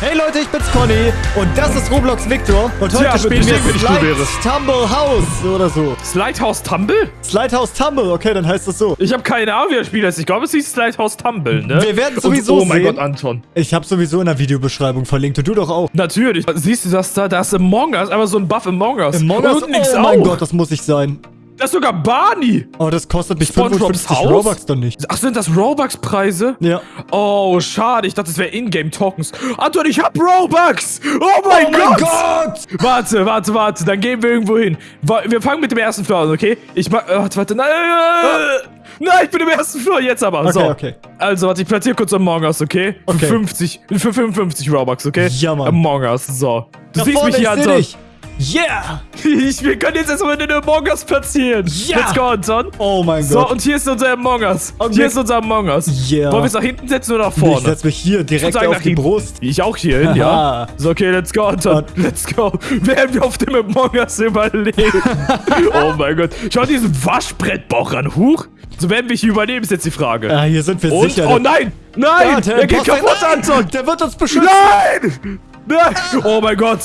Hey Leute, ich bin's Conny und das ist Roblox Victor und heute Tja, spielen wir bestimmt, wenn ich du Slide wärst. Tumble House oder so. Slidehouse Tumble? Slide House Tumble, okay, dann heißt das so. Ich habe keine Ahnung, wie das Spiel heißt. Ich glaube, es hieß Slidehouse Tumble, ne? Wir werden Und- sowieso Oh mein sehen. Gott, Anton. Ich habe sowieso in der Videobeschreibung verlinkt und du doch auch. Natürlich. Siehst du das da? Da ist Among Us. Einfach so ein Buff Among Us. Among Us, Und oh mein auch. Gott, das muss ich sein. Das ist sogar Barney. Oh, das kostet mich SpongeBob's 55 Haus? Robux dann nicht. Ach, sind das Robux-Preise? Ja. Oh, schade. Ich dachte, das wäre Ingame-Tokens. Anton, ich hab Robux. Oh mein, Oh mein Gott. Gott! Warte, warte, warte. Dann gehen wir irgendwo hin. Wir fangen mit dem ersten Floor an, okay? Ich mach. äh, Warte, warte. Nein, äh, nein, ich bin im ersten Floor. Jetzt aber. Okay, so. okay. Also, warte, ich platziere kurz Among Us, okay? Okay. Für 50, für 55 Robux, okay? Ja, Mann. Among Us, so. Du Da siehst vorne, mich hier, Anton. dich. Yeah! Ich, wir können jetzt erstmal den Among Us platzieren. Ja. Let's go, Anton. Oh mein So, Gott. und hier ist unser Among Us. Und hier ist unser Among Us. Yeah. Wollen wir es nach hinten setzen oder nach ich vorne? setz mich hier direkt auf die hinten. Brust. Ich auch hier hin, ja. So, okay, let's go, Anton. Und- Let's go. Werden wir auf dem Among Us überleben? oh mein Gott. Schau diesen Waschbrettbauch an. Huch. So werden wir hier überleben, ist jetzt die Frage. Ah, hier sind wir Und? sicher. Oh nein! Nein! Ja, der er geht kaputt, Nein, Anton! Der wird uns beschützen. Nein! Nein! Oh mein Gott!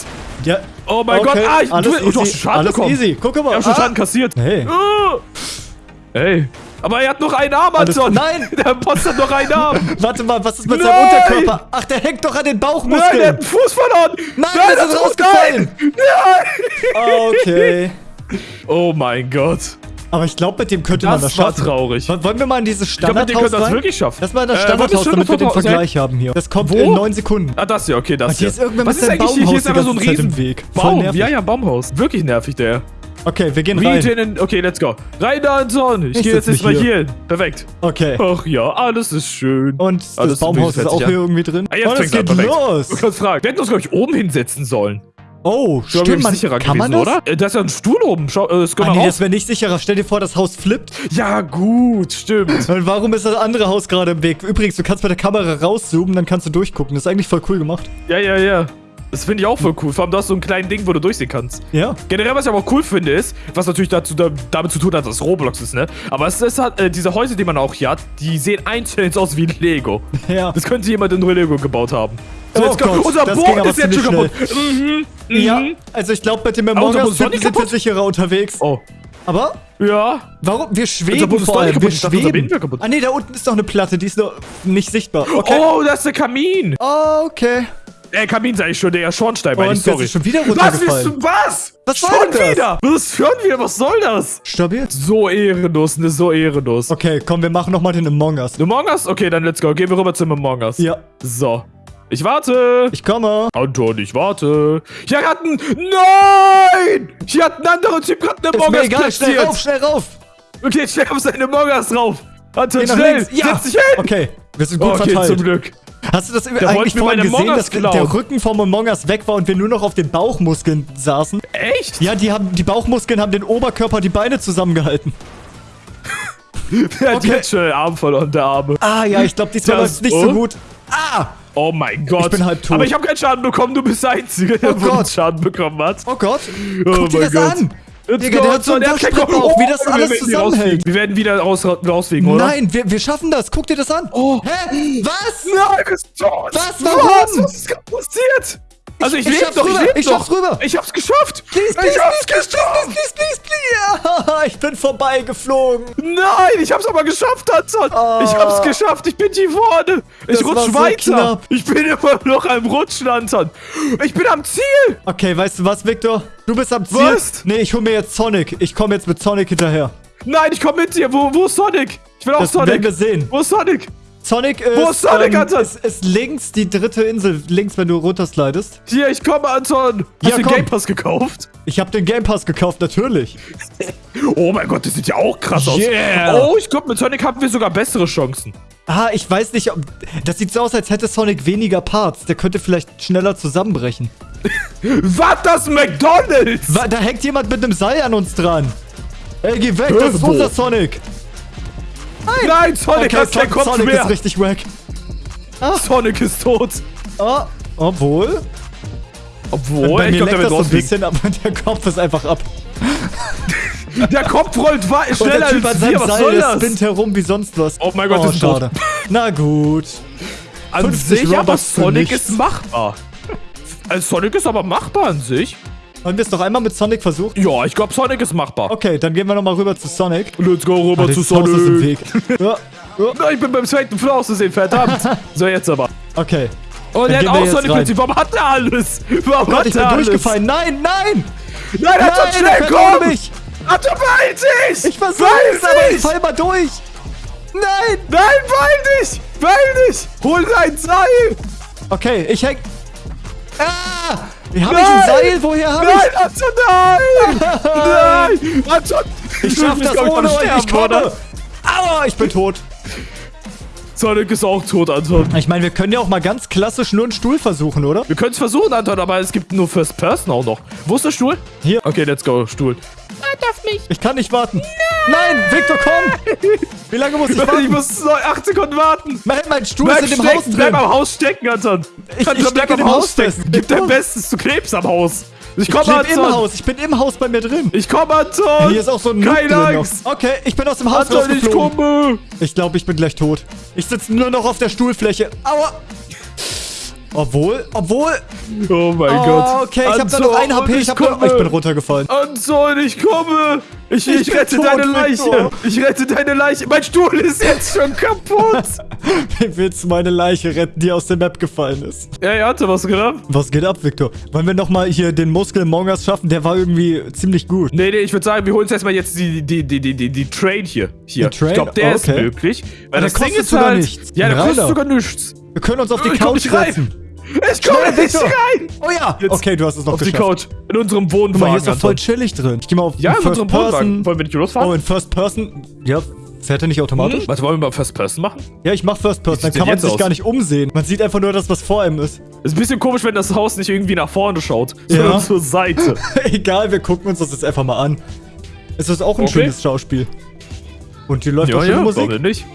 Ja. Oh mein okay. Gott! Ah, ich, alles du, du hast easy. Schaden alles bekommen. easy. Guck mal. Ich hab schon Ah. Schaden kassiert. Hey. Ah. Hey. Aber er hat noch einen Arm, Anton! Nein! Der Imposter hat noch einen Arm! Warte mal, was ist mit Nein! seinem Unterkörper? Ach, der hängt doch an den Nein, der Bauchmuskeln. hat einen Fuß verloren! Nein, Nein, sind ist rausgefallen. Nein! Nein! Okay. Oh mein Gott. Aber ich glaube, mit dem könnte man das Das war schaffen. traurig. Wo- Wollen wir mal in dieses Ich glaube, mit dem Standardhaus wir das wirklich schaffen. Lass mal in das Äh, Standardhaus, du damit wir den Standardhaus? Vergleich haben hier. Das kommt Wo? in neun Sekunden. Ah, das hier, okay, das Und hier ist irgendwer Was ist eigentlich hier? Hier ist Baumhaus einfach so ein riesen Weg. Baum. Ja, ja, Baumhaus. Wirklich nervig, der. Okay, wir gehen rein. den, okay, let's go. Rein da, Anton. Ich, Ich gehe jetzt erstmal hier. hier hin. Perfekt. Okay. Ach ja, alles ist schön. Und das Alles Baumhaus ist auch hier an. irgendwie drin. Ah, jetzt fängt's an, geht perfekt. los. Du kannst fragen. Wir hätten uns, glaube ich, oben hinsetzen sollen. Oh, Ich stimmt, man, sicherer kann man gewesen, das? oder? Äh, Da ist ja ein Stuhl oben. Schau, äh, Ah, kommt nee, raus. das wäre nicht sicherer. Stell dir vor, das Haus flippt. Ja, gut, stimmt. Und warum ist das andere Haus gerade im Weg? Übrigens, du kannst mit der Kamera rauszoomen, dann kannst du durchgucken. Das ist eigentlich voll cool gemacht. Ja, ja, ja. Das finde ich auch voll cool. Vor allem, du hast so ein kleines Ding, wo du durchsehen kannst. Ja. Generell, was ich aber auch cool finde, ist, was natürlich dazu, da, damit zu tun hat, dass es Roblox ist, ne? Aber es ist halt, äh, diese Häuser, die man auch hier hat, die sehen einzeln aus wie Lego. Ja. Das könnte jemand in Lego gebaut haben. Oh let's go. Gott, Unser das Boot ist jetzt schon kaputt. Mhm, mhm. Ja, also ich glaube, mit dem Among Us sind wir sicherer unterwegs. Oh. Aber Ja. warum? Wir schweben vor allem. kaputt. Wir schweben. Ah nee, da unten ist noch eine Platte, die ist noch nicht sichtbar. Okay. Oh, das ist der Kamin. Oh, okay. Äh, Kamin sag ich schon, der Schornstein, meine ich, sorry. schon wieder Was runtergefallen. ist was? Was schon soll das? wieder? Was schon wieder? Was soll das? Stabil? So ehrenlos, ne, so ehrenlos. Okay, komm, wir machen nochmal den Among Us. Among Us? Okay, dann let's go. Gehen wir rüber zum Among Us. Ja, So. Ich warte. ich komme. Anton, ich warte. Hier hat ein... Nein! Hier hat ein anderer Typ gerade eine Among Us egal, schnell rauf, schnell rauf. Okay, schnell auf seine Among Us drauf. Anton, Geh schnell. Ja, Setz dich hin. okay. Wir sind gut okay, verteilt. zum Glück. Hast du das wollte eigentlich vorhin gesehen, dass der Rücken vom Among Us weg war und wir nur noch auf den Bauchmuskeln saßen? Echt? Ja, die, haben, die Bauchmuskeln haben den Oberkörper, die Beine zusammengehalten. Der hat Okay. jetzt schon den Arm verloren, der Arme. Ah ja, ich glaube, diesmal Das- läuft's nicht so oh. gut. Ah! Oh mein Gott. Ich bin halb tot. Aber ich habe keinen Schaden bekommen, du bist der Einzige, der Oh. Schaden bekommen hat. Oh Gott. Oh Guck dir mein das Gott. an. Digga, der hat so einen Waschbrettbauch, Kopf. wie das wir alles zusammenhält. Wir werden wieder raus, rausfliegen, oder? Nein, wir, wir schaffen das. Guck dir das an. Oh. Hä? Was? Nein, du bist tot. Was? Was? Warum? Was ist gerade passiert? Also ich, ich lebe doch, ich rüber, lebe ich doch. schaff's rüber. Ich hab's geschafft. Please, please, ich hab's please, please, geschafft. please, please, please, please. Ja, ich bin vorbeigeflogen. Nein, ich hab's aber geschafft, Anton. Oh. Ich hab's geschafft. Ich bin hier vorne. Ich Das rutsch so weiter. knapp. Ich bin immer noch am Rutschen, Anton. Ich bin am Ziel. Okay, weißt du was, Victor? Du bist am Ziel. Was? Nee, ich hol mir jetzt Sonic. Ich komme jetzt mit Sonic hinterher. Nein, ich komm mit dir. Wo, wo ist Sonic? Ich will auch Das Sonic. werden wir sehen. Wo ist Sonic? Sonic ist, Wo ist Sonic, ähm, Anton? ist, ist links die dritte Insel. Links, wenn du runterslidest. Hier, ich komme, Anton. Hast Ja, du den komm. Game Pass gekauft? Ich habe den Game Pass gekauft, natürlich. Oh mein Gott, das sieht ja auch krass Yeah. aus. Oh, ich glaube, mit Sonic haben wir sogar bessere Chancen. Ah, ich weiß nicht, ob... Das sieht so aus, als hätte Sonic weniger Parts. Der könnte vielleicht schneller zusammenbrechen. Was, das McDonalds? Da hängt jemand mit einem Seil an uns dran. Ey, geh weg, das ist unser Sonic. Nein, Sonic Okay, hat keinen Kopf Sonic mehr. ist richtig wack. Sonic ist tot. Oh, obwohl... Obwohl, Bei ich mir glaube, der wird das ein bisschen, aber der Kopf ist einfach ab. Der Kopf rollt wa- Und schneller der als wir. Was soll das? spinnt herum wie sonst was. Oh mein Gott, oh, sind tot. schade. Na gut. An 50 sich, aber Sonic ist machbar. Also Sonic ist aber machbar an sich. Haben wir es noch einmal mit Sonic versucht? Ja, ich glaube Sonic ist machbar. Okay, dann gehen wir nochmal rüber zu Sonic. Let's go rüber Ah, zu das Haus ist im Sonic. Weg. Ja, ja, ich bin beim zweiten Floor auszusehen, verdammt. so, jetzt aber. okay. Und er hat wir auch Sonic. Prinzip. Warum hat er alles? Warum Oh Gott, hat ich bin er alles? durchgefallen. Nein, nein! Nein, schnell, er fährt ohne komm! mich! Anton, beeil dich! Ich es, aber ich fall mal durch! Nein! Nein, beeil dich! Beeil dich! Hol dein Seil! Okay, ich häng... Ah! Wie hab ich Nein! ein Seil? Woher hab Nein, ich... Anton, nein! Nein! Anton! Ich schaff das ohne euch, ich komme! Aua, ich bin tot. Sonic ist auch tot, Anton. Ich meine, wir können ja auch mal ganz klassisch nur einen Stuhl versuchen, oder? Wir können es versuchen, Anton, aber es gibt nur First Person auch noch. Wo ist der Stuhl? Hier. Okay, let's go, Stuhl. Ich kann nicht warten. Nein, Victor, komm! Wie lange muss ich Ich warten? muss noch 8 Sekunden warten. Mein, mein Stuhl Bleib ist in dem Haus stecken, bleib drin. am Haus stecken, Anton. Ich- Anton, ich bleib am im Haus Haus stecken. Gib dein. Bestes, du klebst am Haus. Ich Ich komm, lebe im. Haus. Ich bin im Haus bei mir drin. Ich komm, Anton. Hier ist auch so ein Noob Keine noch. Angst. Okay, ich bin aus dem Haus Anton, ich rausgeflogen. komme. Ich glaube, ich bin gleich tot. Ich sitze nur noch auf der Stuhlfläche. Aua! Obwohl, obwohl. Oh mein Oh, Gott. okay, ich habe da noch ein HP. Ich, hab komme. ich bin runtergefallen. Anton, ich komme. Ich, ich, Ich rette tot, deine Leiche. Victor. Ich rette deine Leiche. Mein Stuhl ist jetzt schon kaputt. Wie willst du meine Leiche retten, die aus der Map gefallen ist? Ey, Anton, was geht ab? Was geht ab, Victor? Wollen wir nochmal hier den Muskel Mongas schaffen? Der war irgendwie ziemlich gut. Nee, nee, ich würde sagen, wir holen uns erstmal jetzt die, die, die, die, die, die Train hier. Hier. Die Train? Ich glaube, der Oh, ist okay. möglich. Weil Aber das der Ding kostet ist sogar halt. nichts. Ja, der kostet sogar nichts. Wir können uns auf die Ich Couch setzen. Ich komme nicht Victor. rein. Oh ja! Jetzt okay, du hast es noch Auf die geschafft. Couch. In unserem Guck mal, hier Wohnwagen. ist doch voll chillig drin. Ich geh mal auf Ja, in First unserem Wohnwagen. Person. Wollen wir nicht losfahren? Oh, in First Person. Ja, fährt er nicht automatisch? Was wollen wir mal First Person machen? Ja, ich mach First Person. Dann kann man sich aus? gar nicht umsehen. Man sieht einfach nur das, was vor ihm ist. Ist ein bisschen komisch, wenn das Haus nicht irgendwie nach vorne schaut, Ja. sondern zur Seite. Egal, wir gucken uns das jetzt einfach mal an. Es ist auch ein Okay. schönes Schauspiel. Und hier läuft ja, auch schöne ja, Musik. nicht?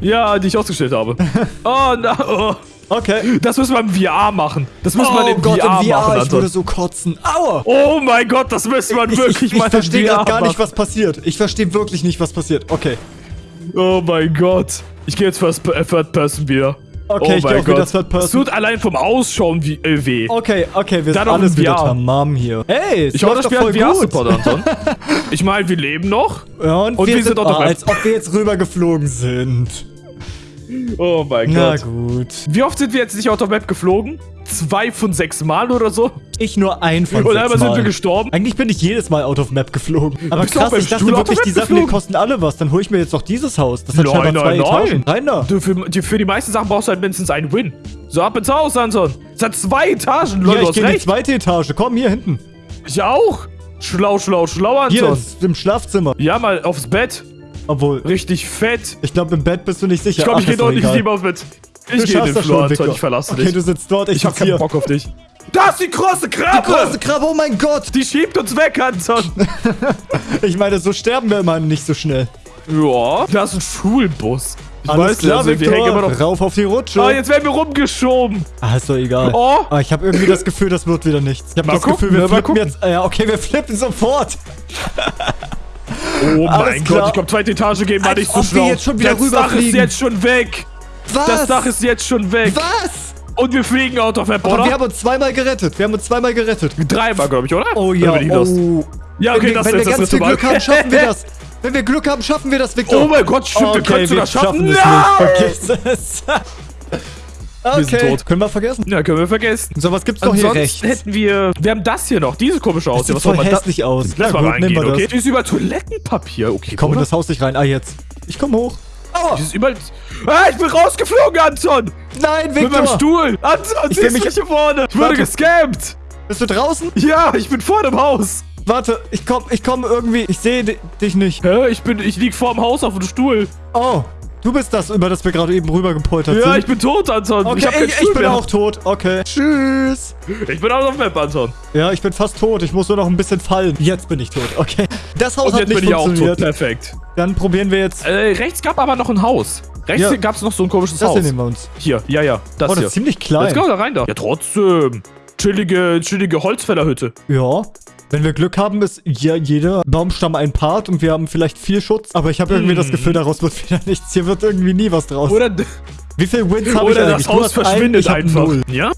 Ja, die ich ausgestellt habe. oh, na, oh. Okay. Das müssen wir im VR machen. Das müssen wir oh im Gott, VR, im VR, machen, ich würde so kotzen. Aua! Oh mein Gott, das müssen wir Ich, wirklich ich, ich mal verstehe im VR gerade gar nicht, was passiert. Ich verstehe wirklich nicht, was passiert. Okay. Oh mein Gott. Ich gehe jetzt First, äh, Third Person wieder. Okay, oh ich geh mein auch wieder Gott. Third Person. Es tut allein vom Ausschauen wie, äh, weh. Okay, okay, wir Dann sind alles wieder tamam hier. Hey, es Ich hoffe, das Spiel doch hat. VR-Support, Anton. ich meine, wir leben noch. Ja, und, Und wir, wir sind, sind auch noch Map. als ob wir jetzt rübergeflogen sind. Oh mein Na Gott. gut. Wie oft sind wir jetzt nicht out of map geflogen? Zwei von sechs Mal oder so? Ich nur ein von Und sechs einmal sind Mal. wir gestorben. Eigentlich bin ich jedes Mal out of map geflogen. Aber Bist krass, ich dachte Stuhl of wirklich, die Sachen, die kosten alle was. Dann hole ich mir jetzt doch dieses Haus. Das hat Nein, scheinbar zwei nein, nein. Etagen. Rein da. Du, für, die, für die meisten Sachen brauchst du halt mindestens einen Win. So, ab ins Haus, Anton. Es hat zwei Etagen, Leute, Ja, ich gehe in die zweite Etage. Komm, hier hinten. Ich auch. Schlau, schlau, schlau, Hier, Anton. ist im Schlafzimmer. Ja, mal aufs Bett. Obwohl, Richtig fett. ich glaube, im Bett bist du nicht sicher. Ich glaube, ich gehe doch deutlich egal. lieber aufs Bett. Du Ich gehe den das Flur, schon. Ich verlasse okay, dich. du sitzt dort, ich, Ich hab keinen hier. Bock auf dich. Da ist die große Krabbe! Große Krabbe, oh mein Gott. Die schiebt uns weg, Anton. Ich meine, so sterben wir immer nicht so schnell. ja, da ist ein Schulbus. Ich Alles weiß klar, also, wir hängen immer noch... Rauf auf die Rutsche. Ah, jetzt werden wir rumgeschoben. Ah, ist doch egal. Oh. Ah, ich habe irgendwie das Gefühl, das wird wieder nichts. Ich habe das gucken, Gefühl, wir mal flippen gucken. jetzt. Ah, ja, okay, wir flippen sofort. Oh Alles mein klar. Gott, ich glaube, zweite Etage gehen war Als nicht so wir schlau. jetzt schon wieder das Dach ist jetzt schon weg. Was? Das Dach ist jetzt schon weg. Was? Und wir fliegen out of map, Aber wir oder? haben uns zweimal gerettet. Wir haben uns zweimal gerettet. Dreimal, glaube ich, oder? Oh ja, oh. Ja, Wenn okay, wir, das wenn ist wir das ganz viel. Glück haben, schaffen wir das. Wenn wir Glück haben, schaffen wir das, Victor. Oh mein Gott, stimmt, wir können sogar schaffen. es Nein! Vergiss es. Okay, sind tot. können wir vergessen. Ja, können wir vergessen. So, was gibt's doch hier rechts? hätten wir... Wir haben das hier noch, diese komische Das Aussehen. sieht voll hässlich aus. Lass mal reingehen, wir okay? das. Die ist über Toilettenpapier, okay. Ich komme in das Haus nicht rein. Ah, jetzt. Ich komme hoch. Aua. Die ist überall... Ah, ich bin rausgeflogen, Anton! Nein, Mit meinem Victor. Stuhl! Anton, Ich siehst mich- hier vorne? Ich wurde gescampt! Bist du draußen? Ja, ich bin vor dem Haus! Warte, ich komm, ich komm irgendwie. Ich sehe di- dich nicht. Hä? Ich bin... Ich lieg vor dem Haus auf dem Stuhl. Oh, du bist das, über das wir gerade eben rübergepoltert Ja, sind. ich bin tot, Anton. Okay, ich hab keinen ich, Stuhl bin mehr. auch tot. Okay. Tschüss. Ich bin auch auf Map, Anton. Ja, ich bin fast tot. Ich muss nur noch ein bisschen fallen. Jetzt bin ich tot. Okay. Das Haus Und hat jetzt nicht bin ich auch tot. funktioniert. Perfekt. Dann probieren wir jetzt. Äh, rechts gab aber noch ein Haus. Rechts Ja. gab es noch so ein komisches Das Haus. hier nehmen wir uns. Hier, ja, ja. Das Oh, das hier. ist ziemlich klein. Let's go, da rein da. Ja, trotzdem. Chillige, chillige Holzfällerhütte. Ja. Wenn wir Glück haben, ist ja jeder Baumstamm ein Part und wir haben vielleicht viel Schutz. Aber ich habe irgendwie Hm. das Gefühl, daraus wird wieder nichts. Hier wird irgendwie nie was draus. Oder, Wie viel Wins habe ich Oder eigentlich? das Haus verschwindet hab einfach. null. Ja?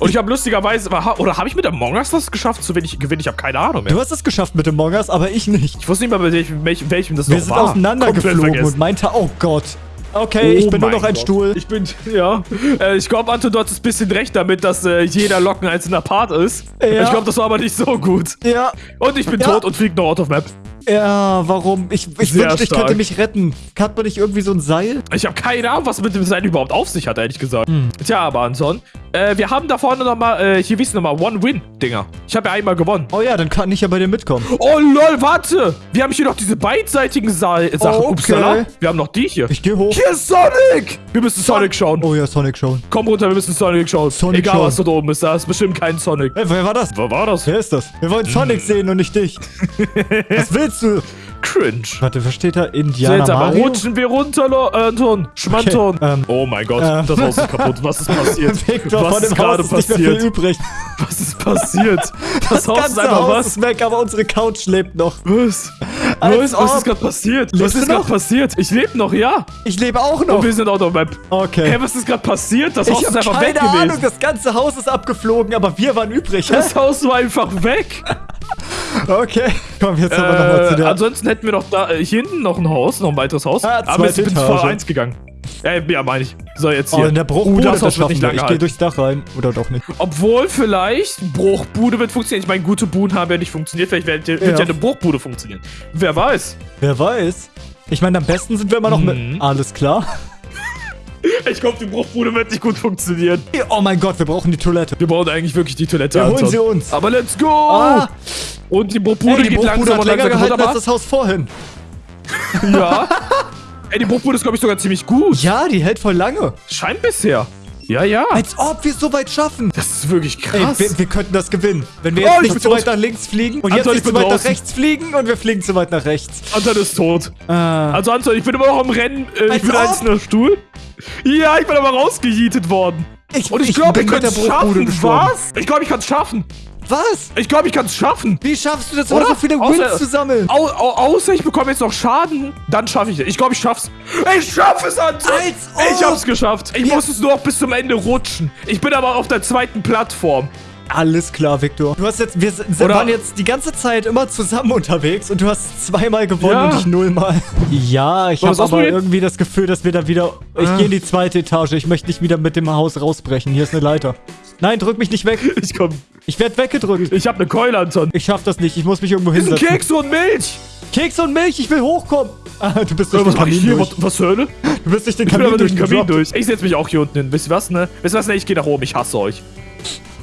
Und ich habe lustigerweise, oder habe ich mit Among Us das geschafft, zu wenig gewinnen? Ich habe keine Ahnung mehr. Du hast es geschafft mit dem Mongas, aber ich nicht. Ich wusste nicht mal, bei welchem, welchem, das Wir noch sind war. auseinandergeflogen Komplett und vergessen. meinte, oh Gott. Okay, ich Oh bin nur noch ein Gott. Stuhl. Ich bin, ja. Äh, ich glaube, Anton, du hattest ein bisschen recht damit, dass äh, jeder Lock ein einzelner Part ist. Ja. Ich glaube, das war aber nicht so gut. Ja, Und ich bin Ja. tot und fliege noch out of map. Ja, warum? Ich, ich Sehr wünschte, ich könnte mich retten. Hat man nicht irgendwie so ein Seil? Ich habe keine Ahnung, was mit dem Sein überhaupt auf sich hat, ehrlich gesagt. Tja, aber Anton, äh, wir haben da vorne nochmal, äh, hier wissen nochmal One-Win-Dinger. Ich habe ja einmal gewonnen. Oh ja, dann kann ich ja bei dir mitkommen. Oh lol, warte! Wir haben hier noch diese beidseitigen Sa Sachen. Okay. Upsala. Wir haben noch die hier. Ich gehe hoch. Hier ist Sonic! Wir müssen Sonic schauen. Oh ja, Sonic schon. Komm runter, wir müssen Sonic schauen. Sonic Egal, schauen. was dort oben ist, da ist bestimmt kein Sonic. Hey, wer war das? Wo war das? Wer ist das? Wir wollen Sonic Hm. sehen und nicht dich. Was willst du? Cringe. Warte, was steht da? So, Indiana jetzt aber Mario? rutschen wir runter, Lo- äh, Anton. Schmanton. Okay, ähm, oh mein Gott, ähm. das Haus ist kaputt. Was ist passiert? Victor, was ist Haus gerade ist passiert? Was ist passiert? Das, Das Haus ist einfach Haus was? ist weg, aber unsere Couch lebt noch. Was? Als Was, was ist gerade passiert? Lebst was ist gerade noch? passiert? Ich lebe noch, ja. Ich lebe auch noch. Und wir sind out of map. Okay. Hä, was ist gerade passiert? Das Haus ich ist habe einfach keine weg Ahnung, gewesen. das ganze Haus ist abgeflogen, aber wir waren übrig. Das Haus war einfach weg. Okay. Komm, jetzt haben wir nochmal zu Äh, der... ansonsten hätten wir noch da äh, hier hinten noch ein Haus, noch ein weiteres Haus. Ah, aber jetzt bin ich vor eins gegangen. Äh, ja, meine ich. So, jetzt Oh, hier. in der Uh, Bruchbude, das das wird nicht lange Ich gehe durchs Dach rein. Oder doch nicht. Obwohl vielleicht Bruchbude wird funktionieren. Ich meine, gute Buden haben ja nicht funktioniert. Vielleicht wird, wird Ja. ja. eine Bruchbude funktionieren. Wer weiß. Wer weiß. Ich meine, am besten sind wir immer noch Mhm. mit... Alles klar. Ich glaube, die Bruchbude wird nicht gut funktionieren. Oh mein Gott, wir brauchen die Toilette. Wir brauchen eigentlich wirklich die Toilette. Ja, holen sie uns. Aber let's go! Ah, Und die Bruchbude geht Bruchbude langsam hat länger langsam gehalten als das Haus vorhin. Ja. Ey, die Bruchbude ist, glaube ich, sogar ziemlich gut. Ja, die hält voll lange. Scheint bisher. Ja, ja. Als ob wir es so weit schaffen. Das ist wirklich Ey, krass. wir, wir könnten das gewinnen. Wenn wir Oh, jetzt ich nicht zu weit nach links fliegen und Anton, jetzt ich nicht zu weit nach draußen. rechts fliegen und wir fliegen zu weit nach rechts. Anton ist tot. Ah. Also Anton, ich bin immer noch am Rennen. Äh, Als ich bin ob. einzelner Stuhl. Ja, ich bin aber rausgejietet worden. Ich, Und ich, ich glaube, ich der es schaffen. Was? Ich glaube, ich kann es schaffen. Was? Ich glaube, ich kann es schaffen. Wie schaffst du das, Oder? immer so viele Außer- Wins zu sammeln? Au, au, außer ich bekomme jetzt noch Schaden, dann schaffe ich es. Ich glaube, ich schaff's. Ich schaffe es, Anton! Als ob! Ich hab's geschafft. Ich Ja. muss es nur noch bis zum Ende rutschen. Ich bin aber auf der zweiten Plattform. Alles klar, Victor. Du hast jetzt, wir sind, Oder- waren jetzt die ganze Zeit immer zusammen unterwegs und du hast zweimal gewonnen Ja. und ich nullmal. Ja, ich habe aber irgendwie das Gefühl, dass wir da wieder... Ich Ah. gehe in die zweite Etage. Ich möchte nicht wieder mit dem Haus rausbrechen. Hier ist eine Leiter. Nein, drück mich nicht weg. Ich komm. Ich werde weggedrückt. Ich habe eine Keule, Anton. Ich schaff das nicht. Ich muss mich irgendwo Ist ein hinsetzen. Keks und Milch. Keks und Milch, ich will hochkommen. Ah, du bist durch Was den mach ich Kamin hier? durch. Was, was zur Hölle? Du bist durch den Ich Kamin durch den Kamin durchgedroppt. durch. Ich setze mich auch hier unten hin. Wisst ihr was, ne? Wisst ihr was, ne? Ich gehe nach oben. Ich hasse euch.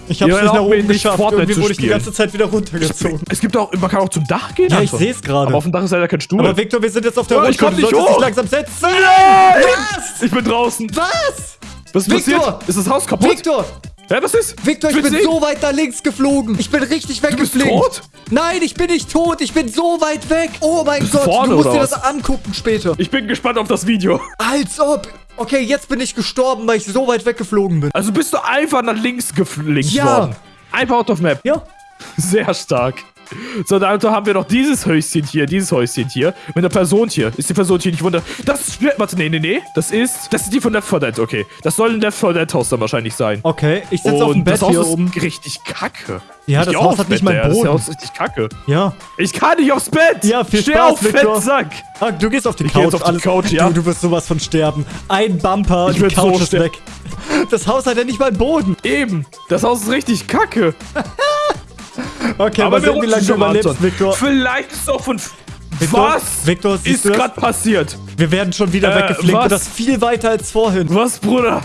Ich hab's Ihr nicht nach oben geschafft. Fortnite Irgendwie wurde ich die ganze Zeit wieder runtergezogen. Es gibt auch, man kann auch zum Dach gehen, Ja, ich Anton. seh's gerade. Aber auf dem Dach ist leider kein Stuhl. Aber Victor, wir sind jetzt auf der Oh, ich Rutsche. komm Du nicht solltest hoch. dich langsam setzen. Nein! Was? Ich bin draußen. Was? Was ist Victor! passiert? Ist das Haus kaputt? Victor! Hä, was ist? Victor, ich will's bin sehen. so weit nach links geflogen. Ich bin richtig bist weggeflogen. tot? Nein, ich bin nicht tot. Ich bin so weit weg. Oh mein Bist du Gott, vorne du musst dir was? das angucken später. Ich bin gespannt auf das Video. Als ob. Okay, jetzt bin ich gestorben, weil ich so weit weggeflogen bin. Also bist du einfach nach links geflinkt Ja. worden. Einfach out of map. Ja. Sehr stark. So, dann haben wir noch dieses Häuschen hier, dieses Häuschen hier. Mit einer Person hier. Ist die Person hier nicht wunder... Das ist... Warte, nee, nee, nee. Das ist... Das ist die von Left 4 Dead, okay. Das soll ein Left 4 Dead Haus dann wahrscheinlich sein. Okay, ich sitze auf dem Bett das Haus hier ist oben. richtig kacke. Ja, Ich das Haus hat nicht Bett, ja. Boden. Das Haus ist richtig kacke. Ja. Ich kann nicht aufs Bett. Ja, viel Steh Spaß, auf, Victor. Fettsack. Ah, du gehst auf die Ich Couch. jetzt auf die alles- Couch, ja. Du, du wirst sowas von sterben. Ein Bumper, Ich die Couch so ist weg. Das Haus hat ja nicht mal Boden. Eben. Das Haus ist richtig kacke. Okay, Aber wir sehen, wie lange du schon mal, überlebst. Victor. Vielleicht ist es auch von... Victor? Was Victor, ist gerade passiert? Wir werden schon wieder Äh, weggeflinkt was? und das viel weiter als vorhin. Was, Bruder?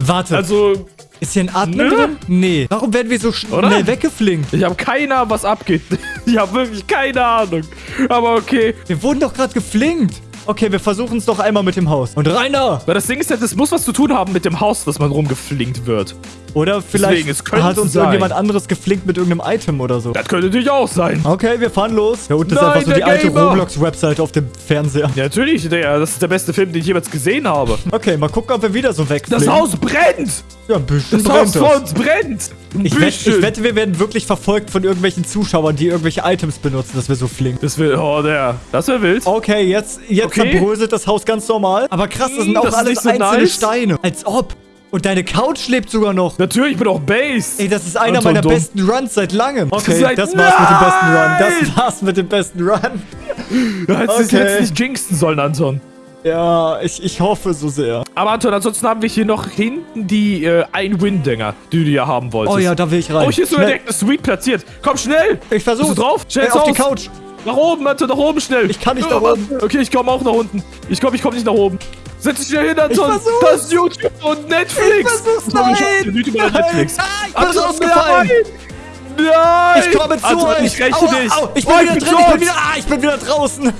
Warte, Also, ist hier ein Admin Nö. drin? Nee. Warum werden wir so schnell weggeflinkt? ich habe keine Ahnung, was abgeht. Ich habe wirklich keine Ahnung. Aber okay. Wir wurden doch gerade geflinkt. Okay, wir versuchen es doch einmal mit dem Haus. Und Rainer! Weil das Ding ist ja, das muss was zu tun haben mit dem Haus, dass man rumgeflinkt wird. Oder vielleicht Deswegen, hat uns sein. irgendjemand anderes geflinkt mit irgendeinem Item oder so. Das könnte natürlich auch sein. Okay, wir fahren los. Da unten ist Nein, einfach so die alte. Roblox-Website auf dem Fernseher. Ja, natürlich, Digga. Das ist der beste Film, den ich jemals gesehen habe. Okay, mal gucken, ob wir wieder so wegfliegen. Das Haus brennt! Ja, ein bisschen Das Haus vor uns brennt! Ein Ich, wett, bisschen. ich wette, wir werden wirklich verfolgt von irgendwelchen Zuschauern, die irgendwelche Items benutzen, dass wir so fliegen. Das will, oh, der. Das wäre wild. Okay, jetzt, jetzt Okay. zerbröselt das Haus ganz normal. Aber krass, das sind Hm, auch das ist alles so einzelne nice. Steine. Als ob. Und deine Couch lebt sogar noch. Natürlich, ich bin auch Base. Ey, das ist einer meiner dumm. besten Runs seit langem. Okay, Seit- das war's mit dem besten Run. Nein! Das war's mit dem besten Run. Du hättest es Okay. jetzt nicht jinxen sollen, Anton. Ja, ich, ich hoffe so sehr. Aber Anton, ansonsten haben wir hier noch hinten die äh, Ein-Win-Dinger, die du ja haben wolltest. Oh ja, da will ich rein. Oh, hier ist sogar direkt eine Suite platziert. Komm, schnell! Ich versuch's. Bist du drauf? Schnell Ey, auf die. Couch. Nach oben, Anton, nach oben schnell. Ich kann nicht Ja, nach oben. Okay, ich komme auch nach unten. Ich glaube, ich komme nicht nach oben. Setz dich schnell hin, Anton. Das ist YouTube und Netflix. Ich versuch's, nein. schon. YouTube und Netflix. Nein, ich bin Anton, rausgefallen. Nein! Nein! Ich komme zu Anton, euch. Ich räche Aua, dich. au, ich bin Oh, wieder drin. Ich bin wieder, ah, ich bin wieder draußen.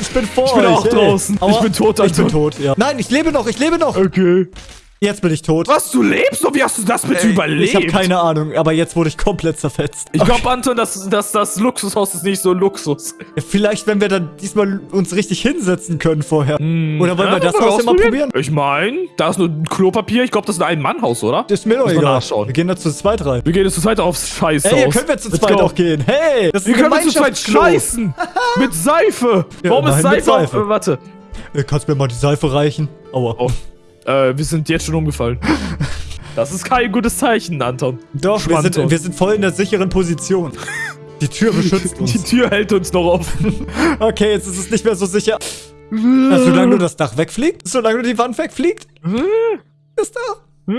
ich bin vor Ich bin euch. auch ey. draußen. Ich bin tot, Ich bin Anton. tot, ja. Nein, ich lebe noch. Ich lebe noch. Okay. Jetzt bin ich tot. Was, du lebst? Und wie hast du das bitte überlebt? Ich habe keine Ahnung, aber jetzt wurde ich komplett zerfetzt. Ich glaube, Anton, dass, dass das Luxushaus ist nicht so Luxus. Vielleicht, wenn wir dann diesmal uns richtig hinsetzen können vorher. Oder wollen wir Ja, das wollen Haus immer probieren? Ich meine, da ist nur ein Klopapier. Ich glaube, das ist ein Ein-Mann-Haus, oder? Das ist mir doch egal. Wir gehen da zu zweit rein. Wir gehen jetzt zu zweit aufs Scheißhaus. Hey, hier können wir zu Let's zweit go. auch gehen. Hey, das ist Wir können wir zu zweit scheißen. mit Seife. Ja, Warum ist Seife? Seife. Äh, warte. Äh, Kannst mir mal die Seife reichen? Aua. Oh. Äh, wir sind jetzt schon umgefallen. Das ist kein gutes Zeichen, Anton. Doch, wir sind, wir sind voll in der sicheren Position. Die Tür beschützt Die uns. Tür hält uns noch offen. Okay, jetzt ist es nicht mehr so sicher. Na, solange nur das Dach wegfliegt? Solange nur die Wand wegfliegt? Ist da?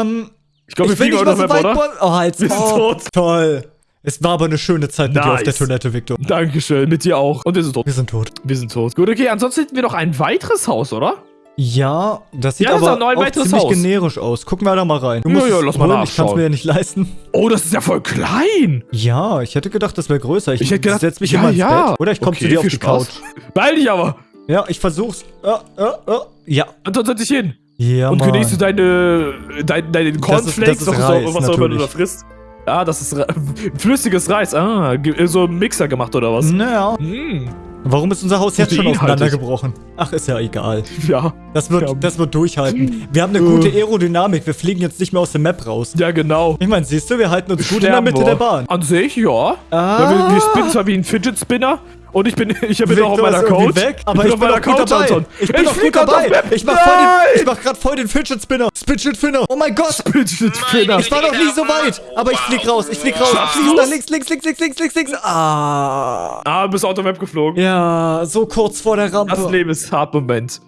Ähm, Ich glaube, wir ich fliegen mal noch mehr, oder? Oh, halt. Wir sind oh, tot. Toll. Es war aber eine schöne Zeit mit dir auf Nice. der Toilette, Victor. Dankeschön, mit dir auch. Und wir sind tot. Wir sind tot. Wir sind tot. Gut, okay, ansonsten hätten wir noch ein weiteres Haus, oder? Ja, das sieht Ja, das ist aber auch ein auch ziemlich Haus. generisch aus. Gucken wir da mal rein. Du Ja, musst ja, es lass mal holen, Ich kann es mir ja nicht leisten. Oh, das ist ja voll klein. Ja, ich hätte gedacht, das wäre größer. Ich, Ich hätte gedacht, setz mich ja, immer ins ja. Bett. Oder ich komme Okay, zu dir auf die Spaß. Couch. Beeil dich aber. Ja, ich versuch's. Ja, ja, ja. Ja. Anton, setz dich hin. Ja, Und Mann. genießt du deine, deine, deine Cornflakes, das ist was, Reis, auch- was auch immer du da frisst. Ah, das ist flüssiges Reis. Ah, ge- so ein Mixer gemacht oder was? Naja. Hm. Warum ist unser Haus jetzt schon auseinandergebrochen? Ach, ist ja egal. Ja. Das wird, Ja. das wird durchhalten. Wir haben eine gute Aerodynamik. Wir fliegen jetzt nicht mehr aus der Map raus. Ja, genau. Ich meine, siehst du, wir halten uns gut in der Mitte wir. der Bahn. An sich, ja. Ah. Weil wir, wir spinnen zwar wie ein Fidget Spinner. Und ich bin, ich bin auch auf meiner Couch. weg, aber ich ich bin auf auch meiner Couch, dabei. Anton. Ich bin auch flieg gut auf dabei. Map. Ich mach, voll den, ich mach grad voll den Fidget Spinner. Fidget Spinner. Oh mein Gott. Fidget Spinner. Ich war noch nie so weit. Aber ich flieg raus. Ich flieg raus. Flieg nach links, links, links, links, links, links, links. Ah. Ah, du bist out of Map geflogen. Ja, so kurz vor der Rampe. Das Leben ist hart, Moment.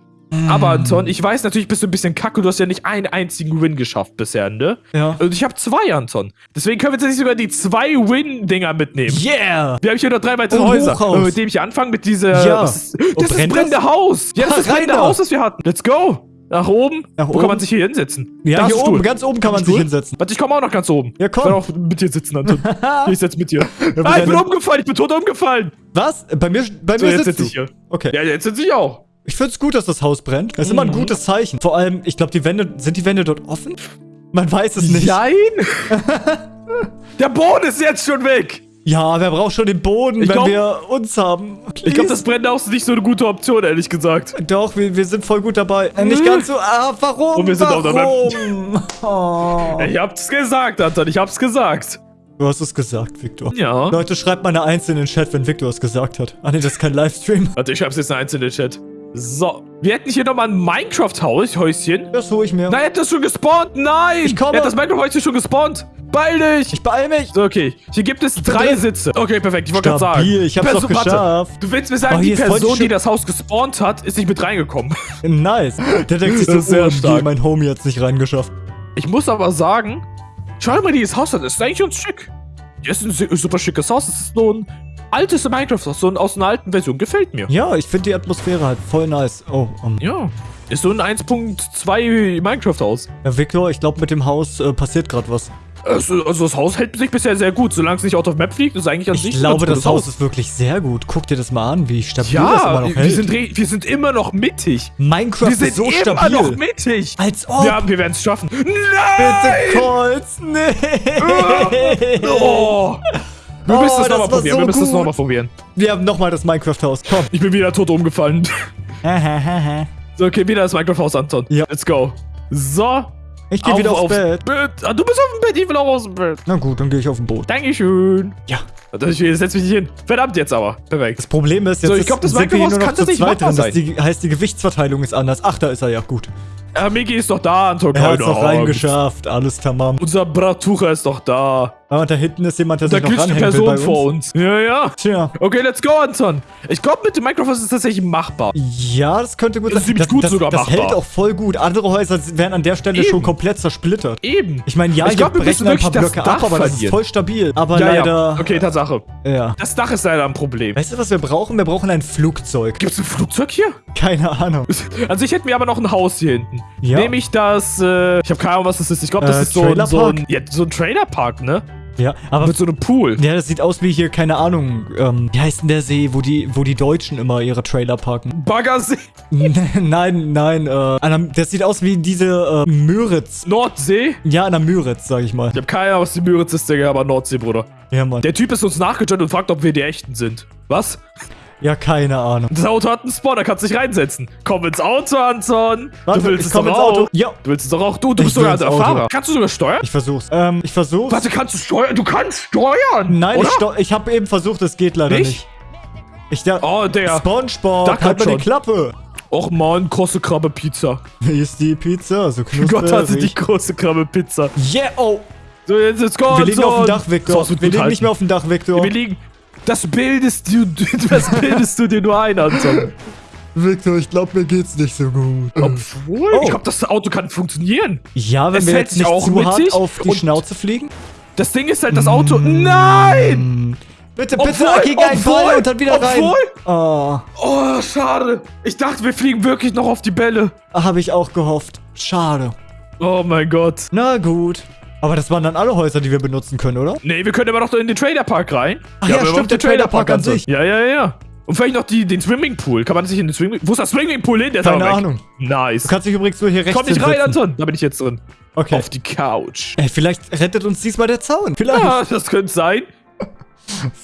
Aber Anton, ich weiß natürlich, bist du ein bisschen kacke. Du hast ja nicht einen einzigen Win geschafft bisher, ne? Ja. Und ich habe zwei, Anton. Deswegen können wir jetzt nicht sogar die zwei Win-Dinger mitnehmen. Yeah. Wir haben hier noch drei weitere Häuser. Hochhaus. Und mit dem ich anfange, mit dieser... Ja. ist, Und das ist das brennende das? Haus. Ja, das ist das brennende. Haus, das wir hatten. Let's go. Nach oben. Nach Wo oben? kann man sich hier hinsetzen? Ja, Da hier oben, ganz oben kann man sich Stuhl? hinsetzen. Warte, ich komme auch noch ganz oben. Ja, komm. Ich will auch mit dir sitzen, Anton. ich setz mit dir. ah, ich bin umgefallen. Ich bin tot umgefallen. Was? Bei mir, bei So, mir jetzt sitzt sitze ich hier. Okay. Ja, jetzt sitze ich auch. Ich find's gut, dass das Haus brennt. Das ist immer ein Mhm. gutes Zeichen. Vor allem, ich glaube, die Wände, sind die Wände dort offen? Man weiß es nicht. Nein. Der Boden ist jetzt schon weg. Ja, wer braucht schon den Boden, Ich wenn glaub- wir uns haben? Ich glaube, das brennende Haus ist nicht so eine gute Option, ehrlich gesagt. Doch, wir, wir sind voll gut dabei. Äh, nicht ganz so. Ah, warum? Und wir sind auf der warum? Oh. Ich hab's gesagt, Anton. Ich hab's gesagt. Du hast es gesagt, Victor. Ja. Leute, schreibt mal eine Eins in den Chat, wenn Victor es gesagt hat. Ah, nee, das ist kein Livestream. Warte, ich schreib's jetzt in einzelne Chat. So. Wir hätten hier nochmal ein Minecraft-Häuschen. Das hole ich mir. Nein, er hat das schon gespawnt. Nein. Ich komme. Er hat das Minecraft-Häuschen schon gespawnt. Beeil dich. Ich beeil mich. So, okay. Hier gibt es drei drin. Sitze. Okay, perfekt. Ich wollte gerade sagen. Ich hab's Die doch Person- warte. geschafft. Du willst mir sagen, Oh, die Person, die das Haus gespawnt hat, ist nicht mit reingekommen. Nice. Der denkt sich so, sehr stark. mein Homie hat's nicht reingeschafft. Ich muss aber sagen, schau mal, dieses Haus an. Das ist eigentlich uns schick. Das ist ein su- super schickes Haus. Das ist so ein altes Minecraft-Haus. So aus einer alten Version. Gefällt mir. Ja, ich finde die Atmosphäre halt voll nice. Oh, um, Ja. Ist so ein 1.2 Minecraft-Haus. ja, Victor, ich glaube, mit dem Haus äh, passiert gerade was. Also, also das Haus hält sich bisher sehr gut. Solange es nicht out of map fliegt, ist eigentlich an sich Ich glaube, das Haus ist wirklich sehr gut. Guck dir das mal an, wie stabil das immer Ja, noch wir hält. sind, wir sind immer noch mittig. Minecraft Wir sind ist so immer stabil. noch mittig. Als ob. Ja, wir werden es schaffen. Nein! Bitte, Colts. Nee. Oh. Wir Oh, müssen das das nochmal probieren. so wir müssen das gut. nochmal probieren. Wir haben nochmal das Minecraft-Haus. Komm. Ich bin wieder tot umgefallen. So, okay, wieder das Minecraft-Haus, Anton. Ja. Let's go. So. Ich gehe wieder aufs Bett. Ah, du bist auf dem Bett, ich will auch aus dem Bett. Na gut, dann gehe ich auf den Boot. Dankeschön. Ja. Ich setz mich nicht hin. Verdammt jetzt aber. Perfekt. Das Problem ist, jetzt So, ich glaub, das sind wir hier nur noch zu zweit drin. Das die, heißt, die Gewichtsverteilung ist anders. Ach, da ist er ja gut. Herr Miki ist doch da, Anton. Er hat es Angst. reingeschafft. Alles tamam. Unser Bratucher ist doch da. Ah, und da hinten ist jemand, der Da sich noch eine ranhängen will bei Person vor uns. Ja, ja. Tja. Okay, let's go, Anton. Ich glaube, mit dem Minecraft ist es tatsächlich machbar. Ja, das könnte gut Das ist ziemlich das, gut das, sogar das machbar. hält auch voll gut. Andere Häuser wären an der Stelle Eben. schon komplett zersplittert. Eben. Ich meine, ja, Ich glaub, wir brechen ein paar das Blöcke ab, Dach aber das ist voll stabil. Aber ja, leider... ja. Okay, Tatsache. Ja. Das Dach ist leider ein Problem. Weißt du, was wir brauchen? Wir brauchen ein Flugzeug. Gibt es ein Flugzeug hier? Keine Ahnung. An sich hätten wir aber noch ein Haus hier hinten. Ja. Nämlich das, äh, ich habe keine Ahnung, was das ist. Ich glaube, das Äh, ist so, ein- so ein, Trailerpark? ja, so ein Trailerpark, ne? Ja, aber... Mit so einem Pool. Ja, das sieht aus wie hier, keine Ahnung, ähm, wie heißt denn der See, wo die, wo die Deutschen immer ihre Trailer parken? Baggersee. nein, nein, äh, einer, das sieht aus wie diese, äh, Müritz. Nordsee. Ja, an der Müritz, sag ich mal. Ich habe keine Ahnung, was die Müritz ist, Digga, aber Nordsee, Bruder. Ja, Mann. Der Typ ist uns nachgejoggt und fragt, ob wir die Echten sind. Was? Ja, keine Ahnung. Das Auto hat einen Spawn, da kannst du dich reinsetzen. Komm ins Auto, Anton. Warte, du willst es komm doch ins auch. Auto. Ja. Du willst es doch auch. Du, du Ich bist sogar der. Fahrer. Kannst du sogar steuern? Ich versuch's. Ähm, ich versuch's. Warte, kannst du steuern? Du kannst steuern! Nein, oder? ich, steu- ich habe eben versucht, es geht leider Nicht? nicht. Ich da. Oh, Digga. SpongeBob, Dachte halt mal schon. die Klappe. Och man, große Krabbe Pizza. Wie ist die Pizza? So knusprig. Gott hatte die große Krabbe Pizza. Yeah, oh. So, jetzt ist Gott. Wir liegen auf dem Dach, Victor. Wir liegen halten. nicht mehr auf dem Dach, Victor. Wir liegen. Das bildest du, das bildest du dir nur ein, Anton. Victor, ich glaube, mir geht's nicht so gut. Obwohl, Oh. ich glaube, das Auto kann funktionieren. Ja, wenn Es wir jetzt nicht auch zu hart auf die Schnauze fliegen. Das Ding ist halt, das Auto. Nein! Bitte, Obwohl, bitte, gegen einen obwohl, Ball und dann wieder rein. obwohl. Oh, Oh, schade. Ich dachte, wir fliegen wirklich noch auf die Bälle. habe ich auch gehofft. Schade. Oh mein Gott. Na gut. Aber das waren dann alle Häuser, die wir benutzen können, oder? Nee, wir können aber noch in den Trailerpark rein. Ach ja, aber stimmt, der Trailerpark an sich. Ja, ja, ja. Und vielleicht noch die, den Swimmingpool. Kann man sich in den Swimmingpool... Wo ist das Swimmingpool hin? Der ist Keine. Ahnung. Nice. Du kannst dich übrigens nur hier rechts Komm nicht rein. Anton. Da bin ich jetzt drin. Okay. Auf die Couch. Ey, vielleicht rettet uns diesmal der Zaun. Vielleicht. Ja, das könnte sein.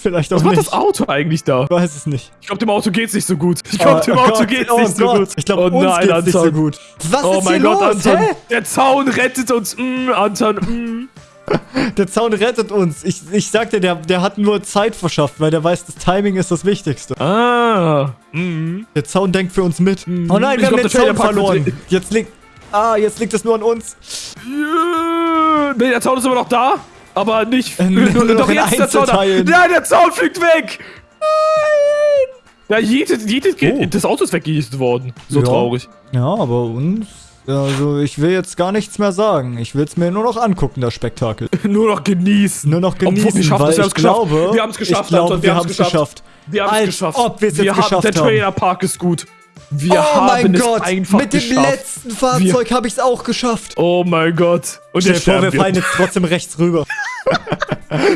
Vielleicht auch Was macht nicht. das Auto eigentlich da? Ich weiß es nicht. Ich glaube, dem Auto geht's nicht so gut. Ich glaube, Oh, dem oh Auto Gott, geht's oh nicht so Gott. gut. Ich glaube, oh uns nein, geht's Anton. nicht so gut. Was Oh ist mein hier Gott, los? Anton. Hä? Der Zaun rettet uns. Mm, Anton, mm. Der Zaun rettet uns. Ich, ich sag dir, der, der hat nur Zeit verschafft, weil der weiß, das Timing ist das Wichtigste. Ah. Mm. Der Zaun denkt für uns mit. Oh nein, Ich wir haben glaub, den der Zaun verloren. Jetzt liegt... Ah, jetzt liegt es nur an uns. Ja. Nee, der Zaun ist immer noch da. Aber nicht. Äh, nur noch in der Zaun. Nein, der Zaun fliegt weg. Nein. Ja, jedes, jedes, Oh. das Auto ist weggejagt worden. So Ja. traurig. Ja, aber uns... Also, ich will jetzt gar nichts mehr sagen. Ich will es mir nur noch angucken, das Spektakel. Nur noch genießen. Nur noch genießen, Obwohl, wir schaffen weil es, wir ich geschafft. glaube... Wir haben's geschafft, ich glaube, Anton, wir wir haben es geschafft. geschafft. Wir haben es geschafft. ob wir's jetzt wir haben, geschafft Der haben. Trailerpark ist gut. Wir oh haben mein es Gott, einfach mit dem geschafft. letzten Fahrzeug habe ich es auch geschafft. Oh mein Gott. Und Stell der dir vor, wir fallen jetzt trotzdem rechts rüber.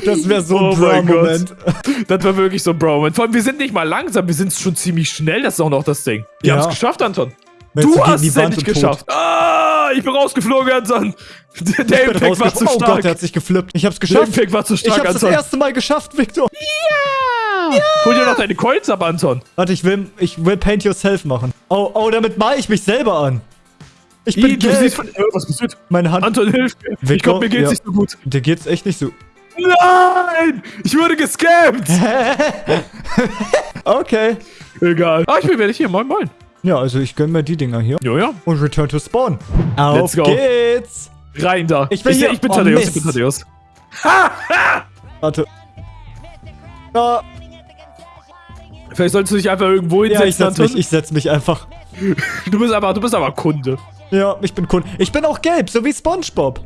das wäre so Oh ein mein Bra-Moment. Das war wirklich so, Bro. Und vor allem, wir sind nicht mal langsam, wir sind schon ziemlich schnell. Das ist auch noch das Ding. Wir Ja. haben es geschafft, Anton. Jetzt Du hast es endlich tot. geschafft. Ah, ich bin rausgeflogen, Anton. Der, der Ich Impact war zu Oh stark. Gott, der hat sich geflippt. Ich hab's der geschafft. Impact war zu Ich stark, hab's das Anton. erste Mal geschafft, Victor. Hol dir noch deine Coins ab, Anton. Warte, ich will, ich will Paint Yourself machen. Oh, oh, damit male ich mich selber an. Ich bin du siehst von... Was passiert? Meine Hand, Anton, hilf mir. Ich glaube, mir geht's ja. nicht so gut. dir geht's echt nicht so. Nein! Ich wurde gescammt! Okay. Egal. Ah, ich bin fertig hier. Moin, moin. Ja, also ich gönn mir die Dinger hier. Jo, ja. Und return to spawn. Auf Let's go. geht's. Rein da. Ich bin ich, hier. ich bin Oh, Thaddeus, ich bin. Thaddeus. Warte. Ja, Vielleicht solltest du dich einfach irgendwo ja, ich hinsetzen, setz mich, ich setz mich einfach. Du bist aber, du bist aber Kunde. Ja, ich bin Kunde. Ich bin auch gelb, so wie SpongeBob.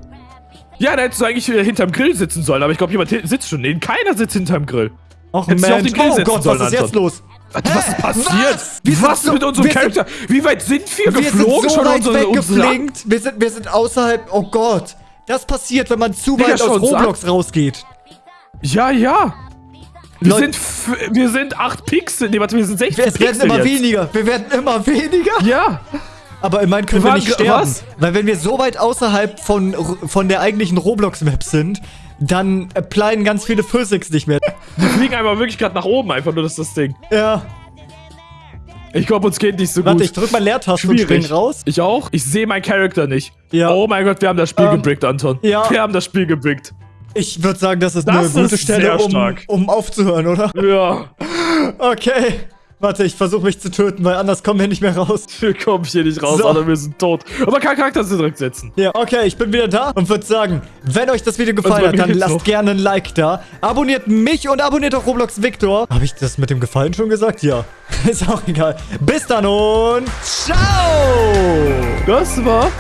Ja, da hättest du eigentlich äh, hinterm Grill sitzen sollen, aber ich glaube, jemand sitzt schon. Nee, keiner sitzt hinterm Grill. Ach Mensch, oh Gott, was ist Anton. jetzt los? Was ist passiert? Was? Wir Was so- mit unserem wir Charakter? Wie weit sind wir, Wir geflogen? sind so schon weit unsere, weggeflinkt. Wir sind, wir sind außerhalb. Oh Gott. Das passiert, wenn man zu Digga, weit aus Roblox rausgeht. Ja, ja. Wir Leute- sind, wir sind 8 Pixel. Nee, warte, wir sind 16 Es werden Pixel immer jetzt. weniger. Wir werden immer weniger. Ja. Aber immerhin können Wir nicht sterben. was? Weil wenn wir so weit außerhalb von, von der eigentlichen Roblox-Map sind, dann applyen ganz viele Physics nicht mehr. Wir fliegen einfach wirklich gerade nach oben, einfach nur das das Ding. Ja. Ich glaube, uns geht nicht so Warte, gut. ich drück mal Leertaste und spring raus. Ich auch? Ich sehe meinen Charakter nicht. Ja. Oh mein Gott, wir haben das Spiel Ähm, gebrickt, Anton. ja. Wir haben das Spiel gebrickt. Ich würde sagen, das ist Das eine gute Stelle, um, um aufzuhören, oder? Ja. Okay. Warte, ich versuche mich zu töten, weil anders kommen wir nicht mehr raus. Wir kommen hier nicht raus, So. Alter, wir sind tot. Aber kein Charakter zurücksetzen. Ja, okay, ich bin wieder da und würde sagen, wenn euch das Video gefallen hat, dann lasst noch. gerne ein Like da. Abonniert mich und abonniert auch Roblox Victor. Habe ich das mit dem Gefallen schon gesagt? Ja. Ist auch egal. Bis dann und ciao! Das war